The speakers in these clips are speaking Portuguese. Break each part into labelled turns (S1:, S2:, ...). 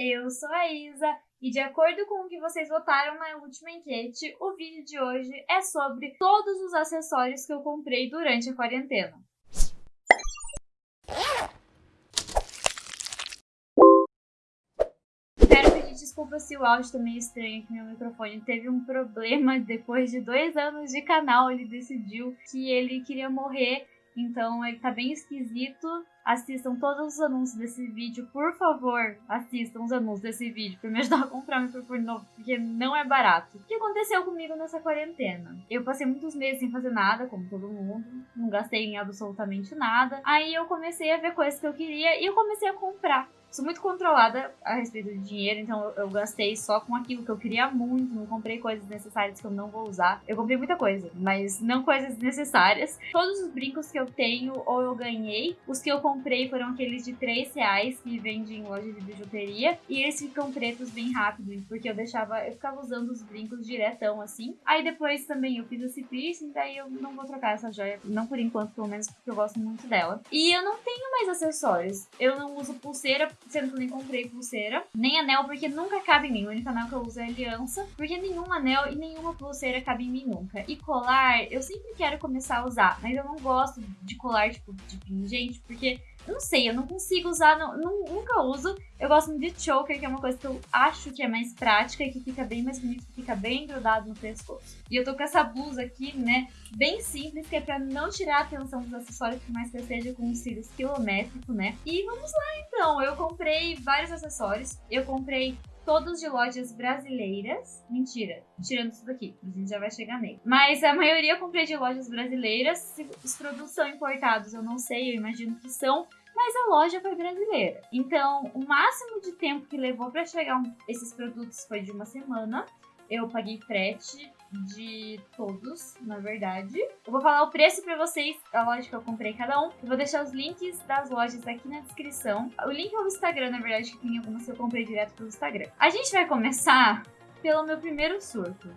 S1: eu sou a Isa e de acordo com o que vocês votaram na última enquete, o vídeo de hoje é sobre todos os acessórios que eu comprei durante a quarentena. Quero pedir desculpa se o áudio tá meio estranho que meu microfone teve um problema depois de dois anos de canal, ele decidiu que ele queria morrer então ele tá bem esquisito. Assistam todos os anúncios desse vídeo, por favor. Assistam os anúncios desse vídeo pra me ajudar a comprar um microfone novo, porque não é barato. O que aconteceu comigo nessa quarentena? Eu passei muitos meses sem fazer nada, como todo mundo. Não gastei em absolutamente nada. Aí eu comecei a ver coisas que eu queria e eu comecei a comprar sou muito controlada a respeito de dinheiro, então eu, gastei só com aquilo que eu queria muito, não comprei coisas necessárias que eu não vou usar. Eu comprei muita coisa, mas não coisas necessárias. Todos os brincos que eu tenho ou eu ganhei, os que eu comprei foram aqueles de 3 reais que vendem em loja de bijuteria, e eles ficam pretos bem rápido, porque eu deixava, eu ficava usando os brincos diretão assim. Aí depois também eu fiz esse piercing, daí eu não vou trocar essa joia, não por enquanto, pelo menos porque eu gosto muito dela. E eu não tenho mais acessórios. Eu não uso pulseira sendo que eu nem comprei pulseira, nem anel, porque nunca cabe em mim. O único anel que eu uso é aliança, porque nenhum anel e nenhuma pulseira cabe em mim nunca. E colar, eu sempre quero começar a usar, mas eu não gosto de colar, tipo, de pingente, porque não sei, eu não consigo usar, não, não, nunca uso. Eu gosto muito de choker, que é uma coisa que eu acho que é mais prática e que fica bem mais bonito, que fica bem grudado no pescoço. E eu tô com essa blusa aqui, né, bem simples, que é pra não tirar a atenção dos acessórios, por mais que eu com um cílios quilométrico, né. E vamos lá então, eu comprei vários acessórios. Eu comprei todos de lojas brasileiras. Mentira, tirando isso daqui, a gente já vai chegar nele. Mas a maioria eu comprei de lojas brasileiras. Se os produtos são importados, eu não sei, eu imagino que são mas a loja foi brasileira. Então, o máximo de tempo que levou para chegar esses produtos foi de uma semana. Eu paguei frete de todos, na verdade. Eu vou falar o preço para vocês, a loja que eu comprei cada um. Eu vou deixar os links das lojas aqui na descrição. O link é o Instagram, na verdade, que tem algumas que eu comprei direto pelo Instagram. A gente vai começar pelo meu primeiro surto,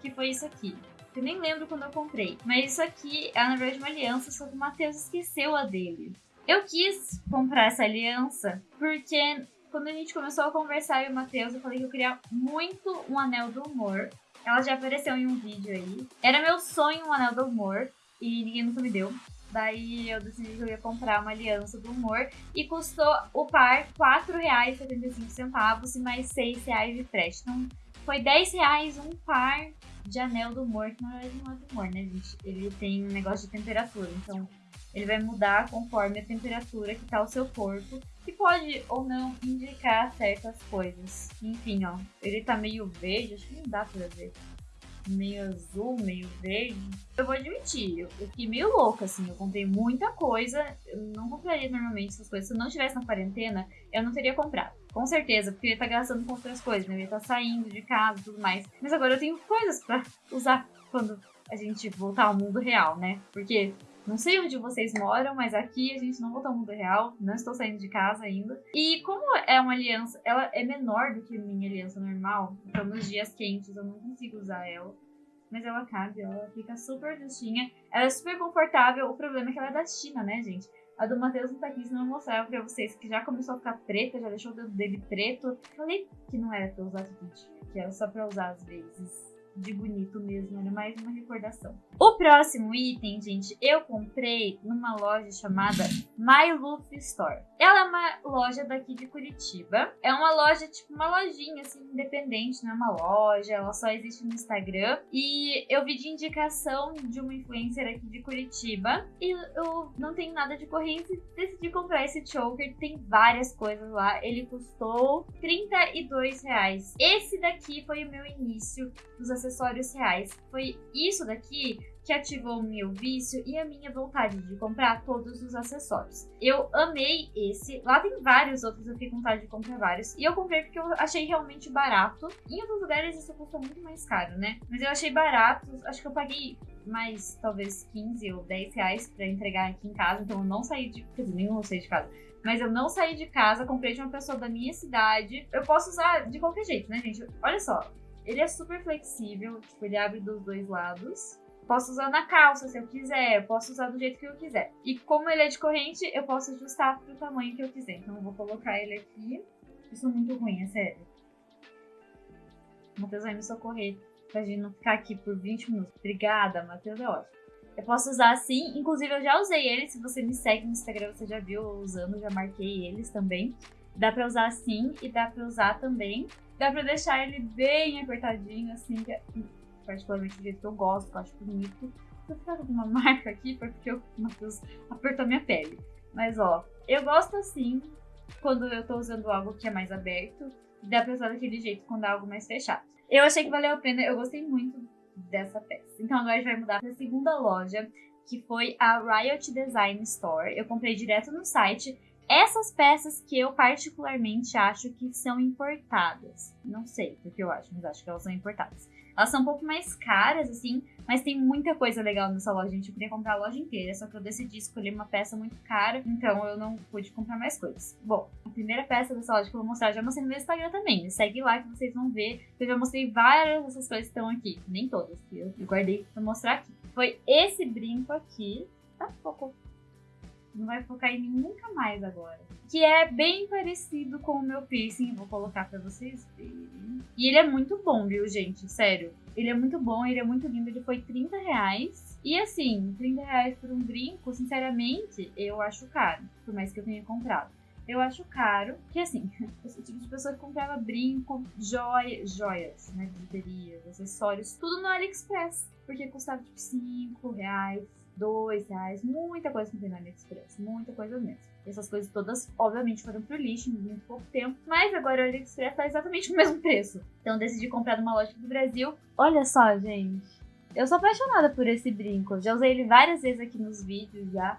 S1: que foi isso aqui. Eu nem lembro quando eu comprei. Mas isso aqui é, na verdade, uma aliança, só que o Matheus esqueceu a dele. Eu quis comprar essa aliança porque quando a gente começou a conversar eu e o Matheus, eu falei que eu queria muito um anel do humor. Ela já apareceu em um vídeo aí. Era meu sonho um anel do humor e ninguém nunca me deu. Daí eu decidi que eu ia comprar uma aliança do humor e custou o par R$ 4,75 e mais R$ 6,00 de frete. Então foi R$ 10,00 um par de anel do humor, que na verdade não é do humor, né, gente? Ele tem um negócio de temperatura, então ele vai mudar conforme a temperatura que tá o seu corpo, que pode ou não indicar certas coisas. Enfim, ó, ele tá meio verde, acho que não dá pra ver. Meio azul, meio verde. Eu vou admitir, eu fiquei meio louca, assim. Eu comprei muita coisa. Eu não compraria normalmente essas coisas. Se eu não estivesse na quarentena, eu não teria comprado. Com certeza, porque eu ia estar tá gastando com outras coisas, né? Eu ia estar tá saindo de casa e tudo mais. Mas agora eu tenho coisas pra usar quando a gente voltar ao mundo real, né? Porque não sei onde vocês moram, mas aqui a gente não voltou ao mundo real. Não estou saindo de casa ainda. E como é uma aliança, ela é menor do que minha aliança normal. Então nos dias quentes eu não consigo usar ela. Mas ela cabe, ela fica super justinha. Ela é super confortável. O problema é que ela é da China, né, gente? A do Matheus não tá aqui, senão eu mostrar pra vocês que já começou a ficar preta, já deixou o dedo dele preto. Falei que não era pra usar tudo, que era só pra usar às vezes de bonito mesmo, era mais uma recordação. O próximo item, gente, eu comprei numa loja chamada My Luffy Store. Ela é uma loja daqui de Curitiba. É uma loja, tipo, uma lojinha, assim, independente, não é uma loja, ela só existe no Instagram. E eu vi de indicação de uma influencer aqui de Curitiba. E eu não tenho nada de corrente, decidi comprar esse choker. Tem várias coisas lá. Ele custou 32 reais. Esse daqui foi o meu início dos acessórios reais. Foi isso daqui que ativou o meu vício e a minha vontade de comprar todos os acessórios. Eu amei esse. Lá tem vários outros, eu fiquei com vontade de comprar vários. E eu comprei porque eu achei realmente barato. Em outros lugares isso custa muito mais caro, né? Mas eu achei barato. Acho que eu paguei mais, talvez, 15 ou 10 reais pra entregar aqui em casa. Então eu não saí de... Quer dizer, nenhum eu saí de casa. Mas eu não saí de casa, comprei de uma pessoa da minha cidade. Eu posso usar de qualquer jeito, né, gente? Olha só, ele é super flexível, tipo, ele abre dos dois lados. Posso usar na calça se eu quiser, posso usar do jeito que eu quiser. E como ele é de corrente, eu posso ajustar pro tamanho que eu quiser. Então eu vou colocar ele aqui Eu sou muito ruim, é sério. O Matheus vai me socorrer pra gente não ficar aqui por 20 minutos. Obrigada, Matheus, é ótimo. Eu posso usar assim, inclusive eu já usei ele. Se você me segue no Instagram, você já viu eu usando, já marquei eles também. Dá pra usar assim e dá pra usar também. Dá pra deixar ele bem apertadinho, assim, que é particularmente do jeito que eu gosto, que eu acho bonito. Vou ficar com uma marca aqui porque o Matheus apertou minha pele. Mas ó, eu gosto assim quando eu tô usando algo que é mais aberto. Dá pra usar daquele jeito quando é algo mais fechado. Eu achei que valeu a pena, eu gostei muito dessa peça. Então agora a gente vai mudar para a segunda loja, que foi a Riot Design Store. Eu comprei direto no site. Essas peças que eu particularmente acho que são importadas. Não sei porque eu acho, mas acho que elas são importadas. Elas são um pouco mais caras, assim, mas tem muita coisa legal nessa loja. Gente, eu queria comprar a loja inteira, só que eu decidi escolher uma peça muito cara, então eu não pude comprar mais coisas. Bom, a primeira peça dessa loja que eu vou mostrar, eu já mostrei no meu Instagram também. Segue lá que vocês vão ver. Eu já mostrei várias dessas coisas que estão aqui. Nem todas, que eu guardei pra mostrar aqui. Foi esse brinco aqui. Tá, focou. Não vai focar em mim nunca mais agora. Que é bem parecido com o meu piercing. Vou colocar pra vocês verem. E ele é muito bom, viu, gente? Sério. Ele é muito bom, ele é muito lindo. Ele foi 30 reais. E assim, 30 reais por um brinco, sinceramente, eu acho caro. Por mais que eu tenha comprado. Eu acho caro, que assim, eu sou o tipo de pessoa que comprava brinco, joia, joias, né, bijuterias, acessórios, tudo no AliExpress. Porque custava tipo 5 reais, dois reais, muita coisa no AliExpress, muita coisa mesmo. Essas coisas todas, obviamente, foram pro lixo em muito pouco tempo, mas agora o AliExpress tá exatamente o mesmo preço. Então decidi comprar numa loja do Brasil. Olha só, gente. Eu sou apaixonada por esse brinco. Já usei ele várias vezes aqui nos vídeos já.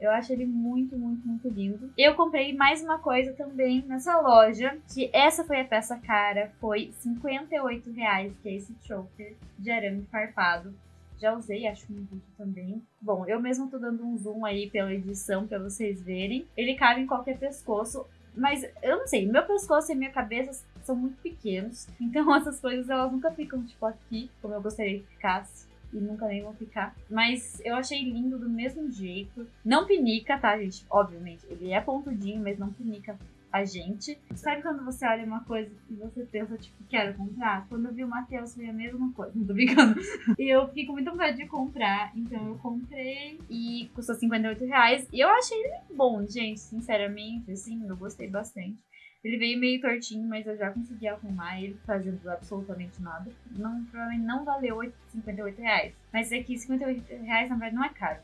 S1: Eu acho ele muito, muito, muito lindo. Eu comprei mais uma coisa também nessa loja, que essa foi a peça cara, foi 58 reais, que é esse choker de arame farpado. Já usei, acho no vídeo também. Bom, eu mesmo tô dando um zoom aí pela edição pra vocês verem. Ele cabe em qualquer pescoço. Mas eu não sei, meu pescoço e minha cabeça são muito pequenos. Então essas coisas elas nunca ficam tipo aqui, como eu gostaria que ficasse. E nunca nem vão ficar. Mas eu achei lindo do mesmo jeito. Não pinica, tá, gente? Obviamente. Ele é pontudinho, mas não pinica a gente. Sabe quando você olha uma coisa e você pensa, tipo, quero comprar? Quando eu vi o Matheus foi a mesma coisa, não tô brincando. e eu fico muito vontade de comprar, então eu comprei e custou 58 reais. E eu achei ele bom, gente, sinceramente, assim, eu gostei bastante. Ele veio meio tortinho, mas eu já consegui arrumar ele fazendo absolutamente nada. Não, provavelmente não valeu 58 reais. Mas aqui, 58 reais, na verdade, não é caro.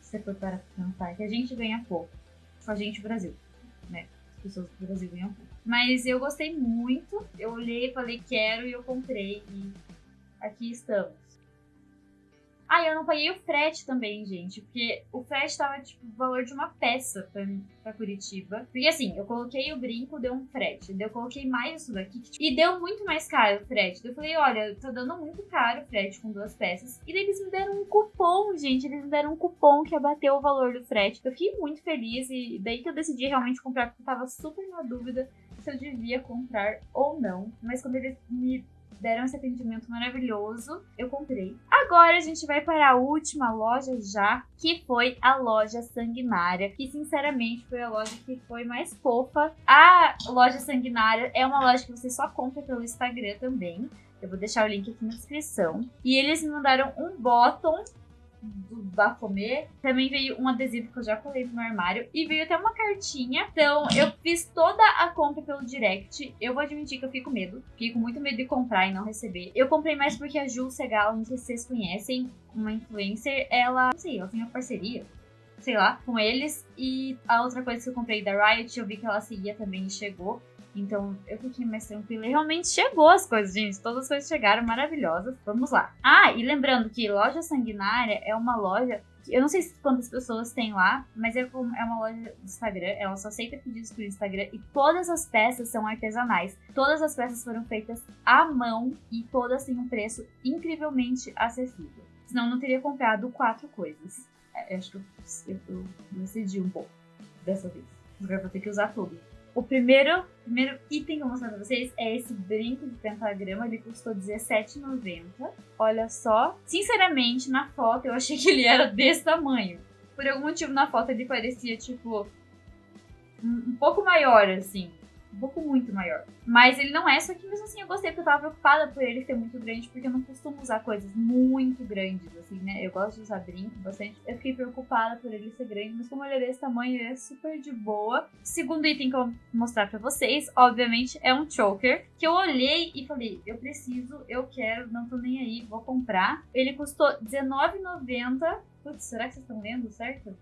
S1: Se você for para pensar, que a gente ganha pouco. Só a gente Brasil, né? Pessoas do Brasil. Mas eu gostei muito. Eu olhei, falei quero e eu comprei. E aqui estamos. Ah, eu não paguei o frete também, gente. Porque o frete tava, tipo, o valor de uma peça pra, pra Curitiba. Porque assim, eu coloquei o brinco, deu um frete. Daí eu coloquei mais isso daqui. Tipo, e deu muito mais caro o frete. Daí eu falei, olha, tá dando muito caro o frete com duas peças. E daí eles me deram um cupom, gente. Eles me deram um cupom que abateu o valor do frete. Eu fiquei muito feliz. E daí que eu decidi realmente comprar, porque eu tava super na dúvida se eu devia comprar ou não. Mas quando eles me deram esse atendimento maravilhoso. Eu comprei. Agora a gente vai para a última loja já, que foi a loja Sanguinária, que sinceramente foi a loja que foi mais fofa. A loja Sanguinária é uma loja que você só compra pelo Instagram também. Eu vou deixar o link aqui na descrição. E eles me mandaram um bottom do Bafomê. Também veio um adesivo que eu já colei no meu armário. E veio até uma cartinha. Então, eu fiz toda a compra pelo direct. Eu vou admitir que eu fico com medo. Fico muito medo de comprar e não receber. Eu comprei mais porque a Ju Segal, não sei se vocês conhecem, uma influencer, ela, não sei, ela tem uma parceria sei lá, com eles. E a outra coisa que eu comprei da Riot, eu vi que ela seguia também e chegou. Então eu fiquei mais tranquila e realmente chegou as coisas, gente. Todas as coisas chegaram maravilhosas. Vamos lá. Ah, e lembrando que Loja Sanguinária é uma loja eu não sei quantas pessoas tem lá, mas é, é uma loja do Instagram, ela só aceita pedidos pelo Instagram e todas as peças são artesanais. Todas as peças foram feitas à mão e todas têm um preço incrivelmente acessível. Senão eu não teria comprado quatro coisas. É, acho que eu, eu, eu decidi um pouco dessa vez. Agora vou ter que usar tudo. O primeiro, primeiro item que eu vou mostrar pra vocês é esse brinco de pentagrama. Ele custou R$17,90. Olha só. Sinceramente, na foto eu achei que ele era desse tamanho. Por algum motivo na foto ele parecia, tipo, um, um pouco maior, assim, um pouco muito maior. Mas ele não é, só que mesmo assim eu gostei porque eu tava preocupada por ele ser muito grande, porque eu não costumo usar coisas muito grandes, assim, né? Eu gosto de usar brinco bastante. Eu fiquei preocupada por ele ser grande, mas como ele é desse tamanho, ele é super de boa. segundo item que eu vou mostrar pra vocês, obviamente, é um choker, que eu olhei e falei, eu preciso, eu quero, não tô nem aí, vou comprar. Ele custou R$19,90. Putz, será que vocês estão lendo certo?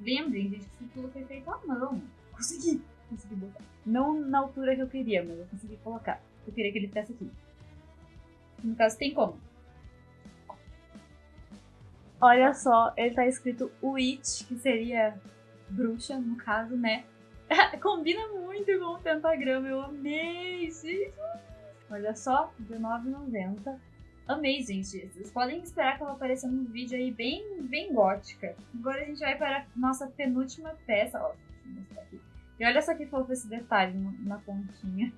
S1: Lembrem, gente, que tudo foi feito à mão. Consegui! Consegui botar. Não na altura que eu queria, mas eu consegui colocar. Eu queria que ele ficasse aqui. No caso, tem como. Olha só, ele tá escrito Witch, que seria bruxa, no caso, né? Combina muito com o pentagrama, eu amei, gente! Olha só, R$19,90. Amei, gente. Vocês podem esperar que ela apareça num vídeo aí bem, bem gótica. Agora a gente vai para a nossa penúltima peça. Ó, deixa eu mostrar. E olha só que fofo esse detalhe na pontinha.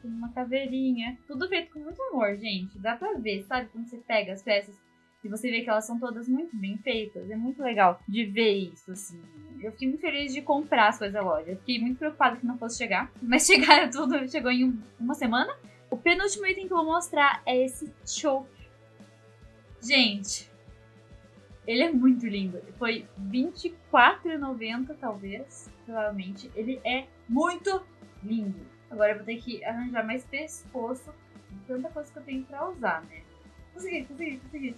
S1: Tem uma caveirinha. Tudo feito com muito amor, gente. Dá pra ver, sabe? Quando você pega as peças e você vê que elas são todas muito bem feitas. É muito legal de ver isso, assim. Eu fiquei muito feliz de comprar as coisas da loja. fiquei muito preocupada que não fosse chegar. Mas chegaram tudo, chegou em uma semana. O penúltimo item que eu vou mostrar é esse choke. Gente, ele é muito lindo. Foi R$24,90 talvez, provavelmente. Ele é muito lindo. Agora eu vou ter que arranjar mais pescoço. Tanta coisa que eu tenho pra usar, né? Consegui, consegui, consegui.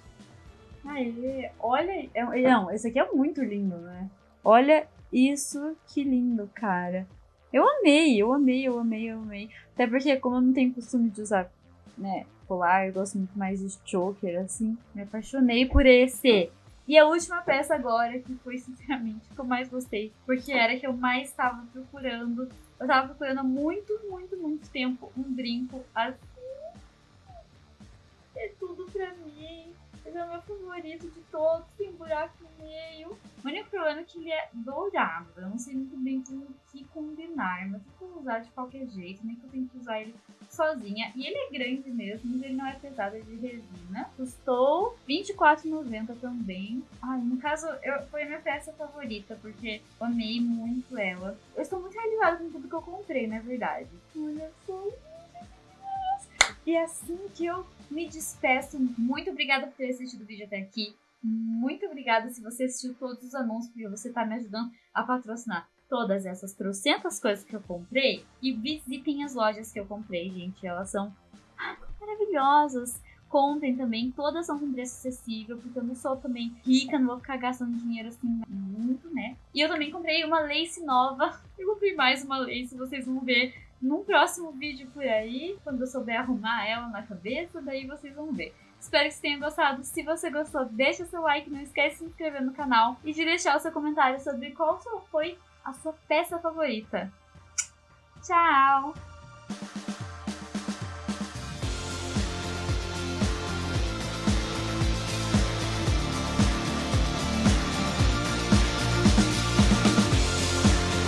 S1: Aê, olha... É, não, esse aqui é muito lindo, né? Olha isso, que lindo, cara. Eu amei, eu amei, eu amei, eu amei. Até porque, como eu não tenho costume de usar, né, colar, eu gosto muito mais de choker, assim. Me apaixonei por esse. E a última peça agora, que foi sinceramente que eu mais gostei, porque era que eu mais estava procurando. Eu estava procurando há muito, muito, muito tempo um brinco assim. É tudo pra mim. Esse é o meu favorito de todos, tem buraco no meio. O único problema é que ele é dourado. Eu não sei muito bem com o que combinar, mas eu vou usar de qualquer jeito, nem que eu tenho que usar ele sozinha. E ele é grande mesmo, mas ele não é pesado, é de resina. Custou R$24,90 também. Ai, no caso, eu, foi a minha peça favorita, porque eu amei muito ela. Eu estou muito realizada com tudo que eu comprei, na verdade. Olha só. E assim que eu me despeço. Muito obrigada por ter assistido o vídeo até aqui. Muito obrigada se você assistiu todos os anúncios, porque você está me ajudando a patrocinar todas essas trocentas coisas que eu comprei. E visitem as lojas que eu comprei, gente. Elas são maravilhosas. Comprem também, todas são com preço acessível, porque eu não sou também rica, não vou ficar gastando dinheiro assim muito, né? E eu também comprei uma lace nova. Eu comprei mais uma lace, vocês vão ver num próximo vídeo por aí, quando eu souber arrumar ela na cabeça, daí vocês vão ver. Espero que vocês tenham gostado. Se você gostou, deixa seu like, não esquece de se inscrever no canal e de deixar o seu comentário sobre qual foi a sua peça favorita. Tchau!